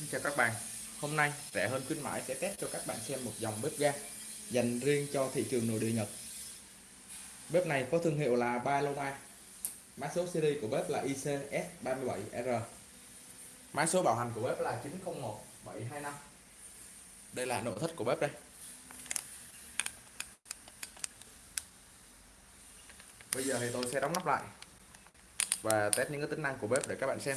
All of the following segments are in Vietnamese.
Xin chào các bạn. Hôm nay, rẻ hơn khuyến mãi sẽ test cho các bạn xem một dòng bếp ga dành riêng cho thị trường nội địa Nhật. Bếp này có thương hiệu là Paloma Mã số series của bếp là ICS37R Mã số bảo hành của bếp là 901725 Đây là nội thất của bếp đây. Bây giờ thì tôi sẽ đóng nắp lại và test những cái tính năng của bếp để các bạn xem.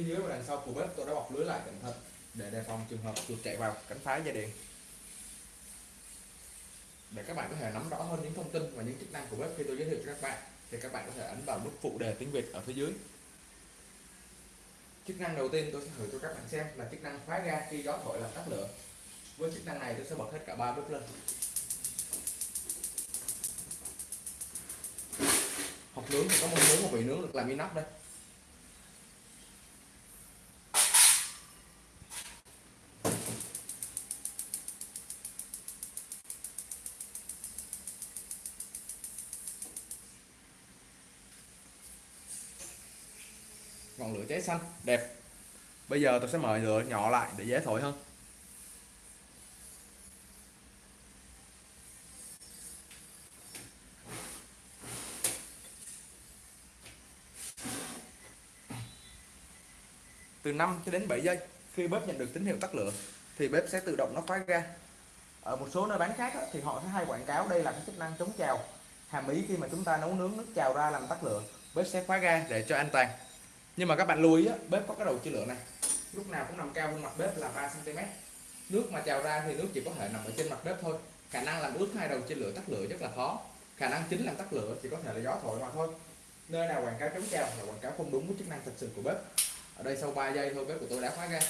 Phía dưới và đằng sau của bếp, tôi đã bọc lưới lại cẩn thận để đề phòng trường hợp chuột chạy vào cắn phá dây điện để các bạn có thể nắm rõ hơn những thông tin và những chức năng của bếp, khi tôi giới thiệu cho các bạn, thì các bạn có thể ấn vào nút phụ đề tiếng Việt ở phía dưới. Chức năng đầu tiên tôi sẽ thử cho các bạn xem là chức năng khóa ga khi gió thổi làm tắt lửa. Với chức năng này tôi sẽ bật hết cả ba bếp lên. Hộp nướng thì có một nướng một vị nướng được làm inox đây. Xanh. Đẹp. Bây giờ tôi sẽ mời lửa nhỏ lại để dễ thổi hơn. Từ 5 cho đến 7 giây, khi bếp nhận được tín hiệu tắt lửa, thì bếp sẽ tự động nó khóa ga. Ở một số nơi bán khác thì họ sẽ hay quảng cáo đây là cái chức năng chống trào. Hàm ý khi mà chúng ta nấu nướng nước trào ra làm tắt lửa, bếp sẽ khóa ga để cho an toàn nhưng mà các bạn lưu ý á, bếp có cái đầu chia lửa này. Lúc nào cũng nằm cao hơn mặt bếp là 3 cm nước mà trào ra thì nước chỉ có thể nằm ở trên mặt bếp thôi. Khả năng làm ướt hai đầu chia lửa tắt lửa rất là khó. Khả năng chính làm tắt lửa chỉ có thể là gió thổi mà thôi. Nơi nào quảng cáo chống trào là quảng cáo không đúng với chức năng thật sự của bếp. Ở đây sau 3 giây thôi bếp của tôi đã khóa ra.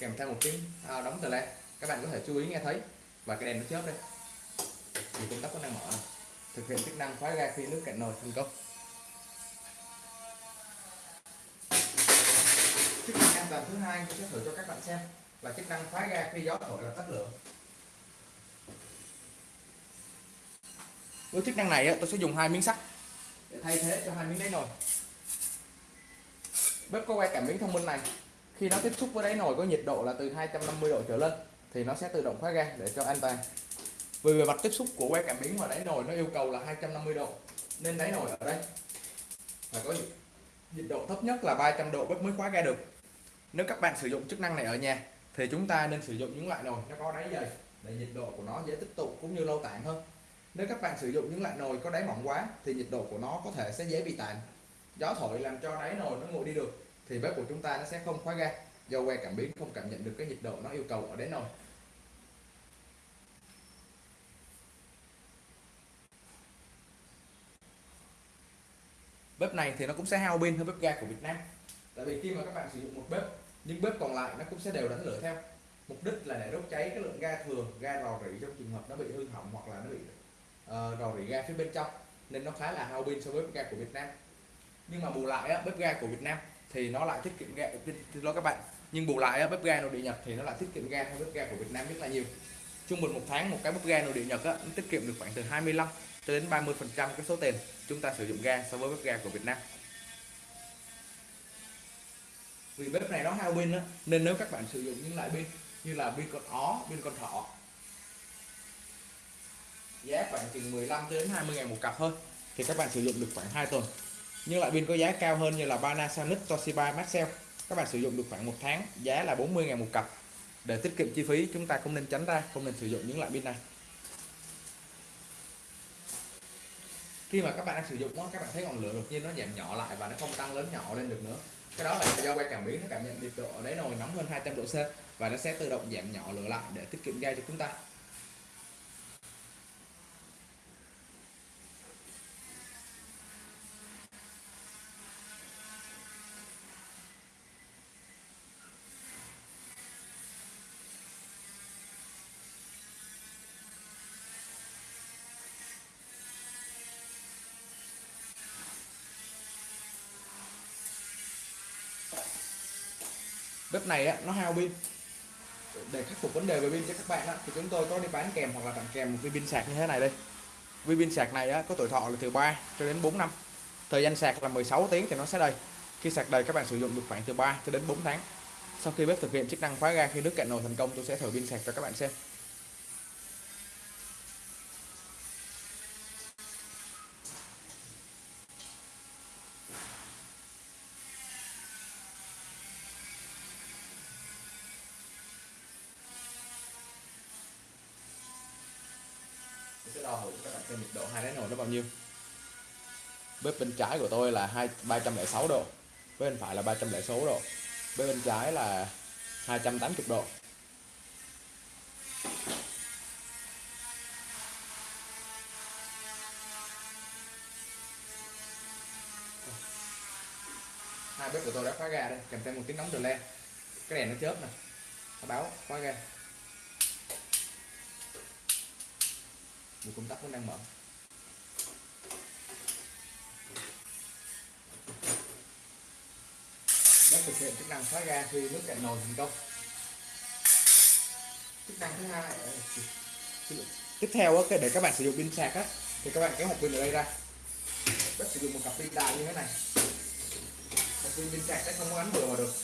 Kèm theo một tiếng à, đóng tờ le các bạn có thể chú ý nghe thấy. Và cái đèn nó chớp đây. Thì công tắc có năng mở này. thực hiện chức năng khóa ga khi nước cạn nồi thành công. Chức thứ hai tôi sẽ thử cho các bạn xem là chức năng khóa ga khi gió thổi là tắt lửa. Với chức năng này tôi sẽ dùng hai miếng sắt để thay thế cho hai miếng đáy nồi. Bếp có quay cảm biến thông minh này. Khi nó tiếp xúc với đáy nồi có nhiệt độ là từ 250 độ trở lên, thì nó sẽ tự động khóa ga để cho an toàn. Vì bề mặt tiếp xúc của que cảm biến và đáy nồi nó yêu cầu là 250 độ, nên đáy nồi ở đây phải có nhiệt độ thấp nhất là 300 độ bếp mới khóa ga được nếu các bạn sử dụng chức năng này ở nhà, thì chúng ta nên sử dụng những loại nồi nó có đáy dày, để nhiệt độ của nó dễ tích tụ cũng như lâu tản hơn. Nếu các bạn sử dụng những loại nồi có đáy mỏng quá, thì nhiệt độ của nó có thể sẽ dễ bị tản gió thổi làm cho đáy nồi nó nguội đi được, thì bếp của chúng ta nó sẽ không khóa ga do que cảm biến không cảm nhận được cái nhiệt độ nó yêu cầu ở đáy nồi. Bếp này thì nó cũng sẽ hao pin hơn bếp ga của Việt Nam tại vì khi mà các bạn sử dụng một bếp những bếp còn lại nó cũng sẽ đều đánh lửa theo. Mục đích là để đốt cháy cái lượng ga thừa ga rò rỉ trong trường hợp nó bị hư hỏng hoặc là nó bị uh, rò rỉ ga phía bên trong. Nên nó khá là hao pin so với bếp ga của Việt Nam. Nhưng mà bù lại á, bếp ga của Việt Nam thì nó lại tiết kiệm ga thưa đó các bạn. Nhưng bù lại á, bếp ga nội địa Nhật thì nó lại tiết kiệm ga hơn bếp ga của Việt Nam rất là nhiều. Trung bình một tháng một cái bếp ga nội địa Nhật á, nó tiết kiệm được khoảng từ 25 cho đến 30 phần trăm cái số tiền chúng ta sử dụng ga so với bếp ga của Việt Nam vì bếp này nó hao pin nên nếu các bạn sử dụng những loại pin như là pin con ó pin con thỏ giá khoảng chừng 15 đến 20 ngàn một cặp thôi thì các bạn sử dụng được khoảng 2 tuần. Nhưng loại pin có giá cao hơn như là Panasonic Toshiba Maxell các bạn sử dụng được khoảng một tháng giá là 40 ngàn một cặp. Để tiết kiệm chi phí chúng ta không nên tránh ra không nên sử dụng những loại pin này. Khi mà các bạn đang sử dụng đó, các bạn thấy ngọn lửa đột nhiên nó giảm nhỏ lại và nó không tăng lớn nhỏ lên được nữa cái đó là do que cảm biến nó cảm nhận nhiệt độ ở đáy nồi nóng hơn 200 độ C và nó sẽ tự động giảm nhỏ lửa lại để tiết kiệm ga cho chúng ta. Bếp này á, nó hao pin. Để khắc phục vấn đề về pin cho các bạn á, thì chúng tôi có đi bán kèm hoặc là tặng kèm một viên pin sạc như thế này đây. Viên pin sạc này á, có tuổi thọ là từ 3 cho đến 4 năm. Thời gian sạc là 16 tiếng thì nó sẽ đầy. Khi sạc đầy các bạn sử dụng được khoảng từ 3 cho đến 4 tháng. Sau khi bếp thực hiện chức năng khóa ga khi nước cạn nồi thành công tôi sẽ thử pin sạc cho các bạn xem Tôi sẽ đo thử cho các bạn xem nhiệt độ hai đáy nồi nó bao nhiêu? Bếp bên trái của tôi là hai 306 độ, bếp bên phải là 306 độ, bếp bên trái là 280 độ. Hai bếp của tôi đã khóa ga đây, kèm theo một tiếng nóng từ lên cái đèn nó chớp này báo, khóa ga. Một công tắc vẫn đang mở. Bếp thực hiện chức năng khóa ga khi nước cạn nồi thành công. Chức năng thứ hai ờ, tiếp theo á, để các bạn sử dụng pin sạc á thì các bạn kéo hộp pin ở đây ra. Bếp sử dụng một cặp pin đại như thế này. Cặp pin pin sạc sẽ không có gắn vừa vào được.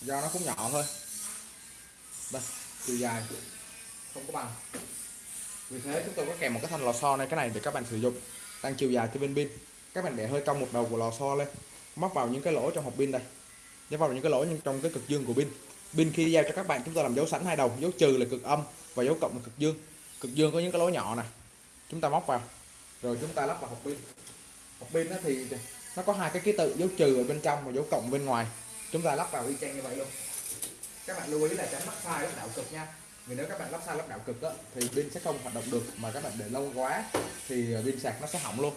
Do nó cũng nhỏ thôi. Đây chiều dài không có bằng vì thế chúng tôi có kèm một cái thanh lò xo này, cái này để các bạn sử dụng. Tăng chiều dài cho bên pin. Các bạn để hơi cong một đầu của lò xo lên. Móc vào những cái lỗ trong hộp pin đây. Để vào những cái lỗ nhưng trong cái cực dương của pin. Pin khi giao cho các bạn, chúng tôi làm dấu sẵn hai đầu. Dấu trừ là cực âm và dấu cộng là cực dương. Cực dương có những cái lỗ nhỏ này chúng ta móc vào. Rồi chúng ta lắp vào hộp pin. Hộp pin đó thì nó có hai cái ký tự, dấu trừ ở bên trong và dấu cộng bên ngoài. Chúng ta lắp vào y chang như vậy luôn. Các bạn lưu ý là tránh mắc sai lúc đạo cực nha vì nếu các bạn lắp sai lắp đảo cực đó, thì pin sẽ không hoạt động được mà các bạn để lâu quá thì ờ, pin sạc nó sẽ hỏng luôn.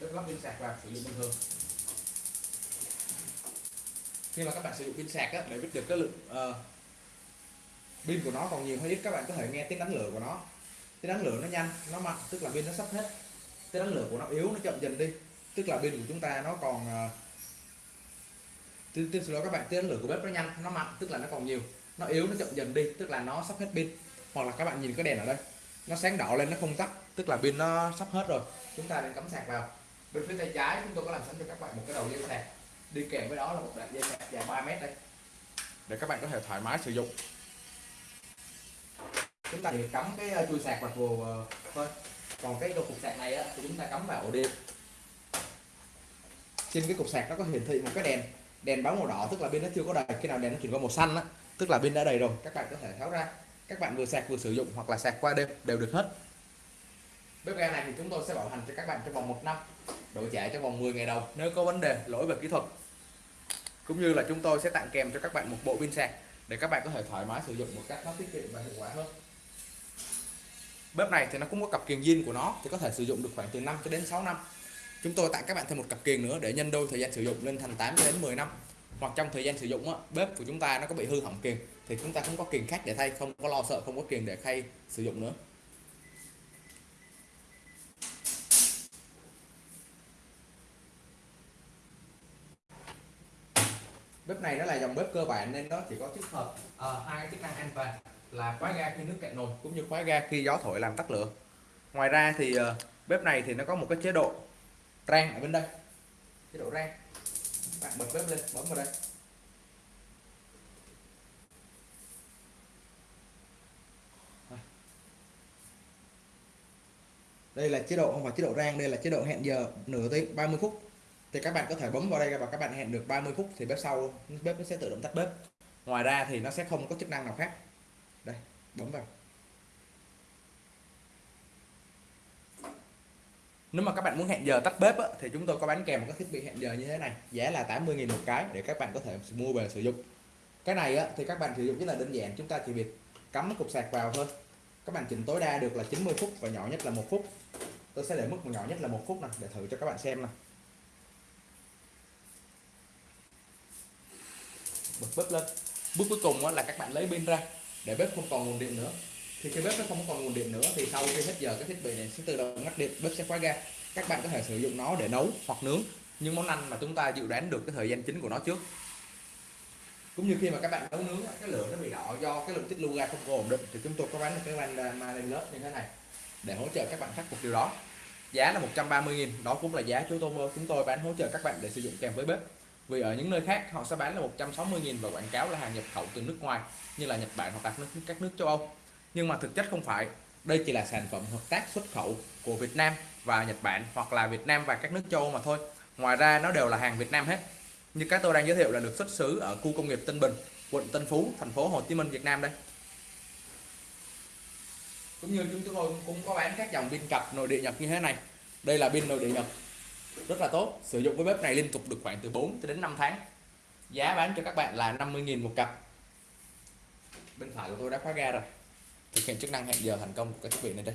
Đức lắp pin sạc vào sử dụng bình thường. Khi mà các bạn sử dụng pin sạc á, để biết được cái lượng uh, pin của nó còn nhiều hay ít các bạn có thể nghe tiếng đánh lửa của nó. Tiếng đánh lửa nó nhanh nó mạnh tức là pin nó sắp hết. Tiếng đánh lửa của nó yếu nó chậm dần đi tức là pin của chúng ta nó còn ờ, tiếp xin lỗi các bạn tiến lửa của bếp nó nhanh nó mạnh tức là nó còn nhiều. Nó yếu nó chậm dần đi tức là nó sắp hết pin. Hoặc là các bạn nhìn cái đèn ở đây nó sáng đỏ lên nó không tắt tức là pin nó sắp hết rồi. Chúng ta nên cắm sạc vào. Bên phía tay trái chúng tôi có làm sẵn cho các bạn một cái đầu dây sạc. Đi kèm với đó là một đoạn dây sạc dài 3 mét đây. Để các bạn có thể thoải mái sử dụng. Chúng ta chỉ cắm cái ờ, chui sạc vào vừa ờ, thôi. Còn cái cục sạc này á, thì chúng ta cắm vào ổ điện trên cái cục sạc nó có hiển thị một cái đèn đèn báo màu đỏ, tức là pin nó chưa có đầy. Khi nào đèn nó chuyển qua màu xanh á, tức là pin đã đầy rồi, các bạn có thể tháo ra. Các bạn vừa sạc vừa sử dụng hoặc là sạc qua đêm đều được hết. Bếp ga này thì chúng tôi sẽ bảo hành cho các bạn trong vòng một năm, đổi trả trong vòng 10 ngày đầu, nếu có vấn đề, lỗi về kỹ thuật. Cũng như là chúng tôi sẽ tặng kèm cho các bạn một bộ pin sạc để các bạn có thể thoải mái sử dụng một cách nó tiết kiệm và hiệu quả hơn. Bếp này thì nó cũng có cặp kiềng zin của nó, thì có thể sử dụng được khoảng từ 5 cho đến 6 năm chúng tôi tặng các bạn thêm một cặp kiềng nữa để nhân đôi thời gian sử dụng lên thành 8 đến 10 năm. Hoặc trong thời gian sử dụng á, bếp của chúng ta nó có bị hư hỏng kiềng thì chúng ta không có kiềng khác để thay không có lo sợ không có kiềng để thay sử dụng nữa. Bếp này nó là dòng bếp cơ bản nên nó chỉ có tích hợp uh, hai chức năng an toàn là khóa ga khi nước cạn nồi cũng như khóa ga khi gió thổi làm tắt lửa. Ngoài ra thì uh, bếp này thì nó có một cái chế độ rang ở bên đây. Chế độ rang. Bạn bật bếp lên, bấm vào đây. Đây là chế độ, không phải chế độ rang, đây là chế độ hẹn giờ nửa tiếng 30 phút. Thì các bạn có thể bấm vào đây và các bạn hẹn được 30 phút thì bếp sau, bếp nó sẽ tự động tắt bếp. Ngoài ra thì nó sẽ không có chức năng nào khác. Đây, bấm vào. Nếu mà các bạn muốn hẹn giờ tắt bếp á, thì chúng tôi có bán kèm một cái thiết bị hẹn giờ như thế này. Giá là 80.000 một cái để các bạn có thể mua về sử dụng. Cái này á, thì các bạn sử dụng rất là đơn giản chúng ta chỉ việc cắm cục sạc vào thôi. Các bạn chỉnh tối đa được là 90 phút và nhỏ nhất là một phút. Tôi sẽ để mức nhỏ nhất là một phút này để thử cho các bạn xem này bật bếp lên. Bước cuối cùng là các bạn lấy pin ra để bếp không còn nguồn điện nữa thì cái bếp nó không còn nguồn điện nữa, thì sau khi hết giờ, cái thiết bị này sẽ tự động ngắt điện, bếp sẽ khóa ga. Các bạn có thể sử dụng nó để nấu hoặc nướng những món ăn mà chúng ta dự đoán được cái thời gian chính của nó trước. Cũng như khi mà các bạn nấu nướng cái lửa nó bị đỏ do cái lượng tích lưu ga không có ổn định, thì chúng tôi có bán một cái van lên lớp như thế này để hỗ trợ các bạn khắc phục điều đó. Giá là 130.000 đó cũng là giá chúng tôi chúng tôi bán hỗ trợ các bạn để sử dụng kèm với bếp. Vì ở những nơi khác, họ sẽ bán là 160.000 và quảng cáo là hàng nhập khẩu từ nước ngoài, như là Nhật Bản hoặc các nước các nước châu Âu nhưng mà thực chất không phải. Đây chỉ là sản phẩm hợp tác xuất khẩu của Việt Nam và Nhật Bản hoặc là Việt Nam và các nước châu Âu mà thôi. Ngoài ra, nó đều là hàng Việt Nam hết. Như các tôi đang giới thiệu là được xuất xứ ở khu công nghiệp Tân Bình, quận Tân Phú, thành phố Hồ Chí Minh, Việt Nam đây. Cũng như chúng tôi cũng có bán các dòng pin cặp nội địa Nhật như thế này. Đây là pin nội địa Nhật. Rất là tốt. Sử dụng với bếp này liên tục được khoảng từ 4 đến 5 tháng. Giá bán cho các bạn là 50.000 một cặp. Bên phải của tôi đã khóa ga rồi thực hiện chức năng hẹn giờ thành công của cái thiết bị này đây.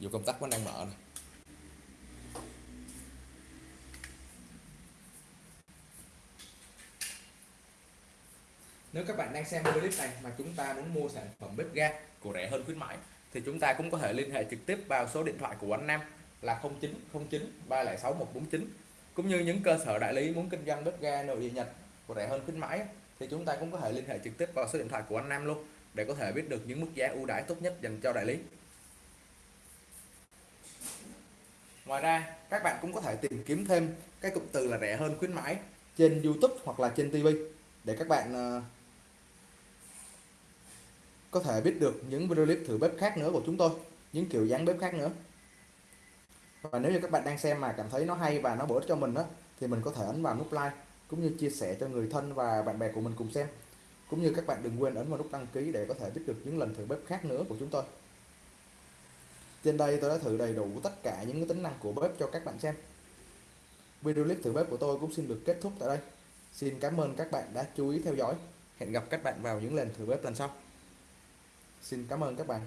Dù công tắc vẫn đang mở này. Nếu các bạn đang xem video clip này mà chúng ta muốn mua sản phẩm bếp ga của rẻ hơn khuyến mãi, thì chúng ta cũng có thể liên hệ trực tiếp vào số điện thoại của anh Nam là 0909 306 149 cũng như những cơ sở đại lý muốn kinh doanh bếp ga nội địa Nhật của rẻ hơn khuyến mãi thì chúng ta cũng có thể liên hệ trực tiếp vào số điện thoại của anh Nam luôn để có thể biết được những mức giá ưu đãi tốt nhất dành cho đại lý. Ngoài ra, các bạn cũng có thể tìm kiếm thêm cái cụm từ là rẻ hơn khuyến mãi trên YouTube hoặc là trên TV để các bạn ờ, có thể biết được những video clip thử bếp khác nữa của chúng tôi, những kiểu dáng bếp khác nữa. Và nếu như các bạn đang xem mà cảm thấy nó hay và nó bổ ích cho mình đó thì mình có thể ấn vào nút like cũng như chia sẻ cho người thân và bạn bè của mình cùng xem cũng như các bạn đừng quên ấn vào nút đăng ký để có thể biết được những lần thử bếp khác nữa của chúng tôi. Trên đây tôi đã thử đầy đủ tất cả những tính năng của bếp cho các bạn xem. Video clip thử bếp của tôi cũng xin được kết thúc tại đây. Xin cảm ơn các bạn đã chú ý theo dõi. Hẹn gặp các bạn vào những lần thử bếp lần sau. Xin cảm ơn các bạn.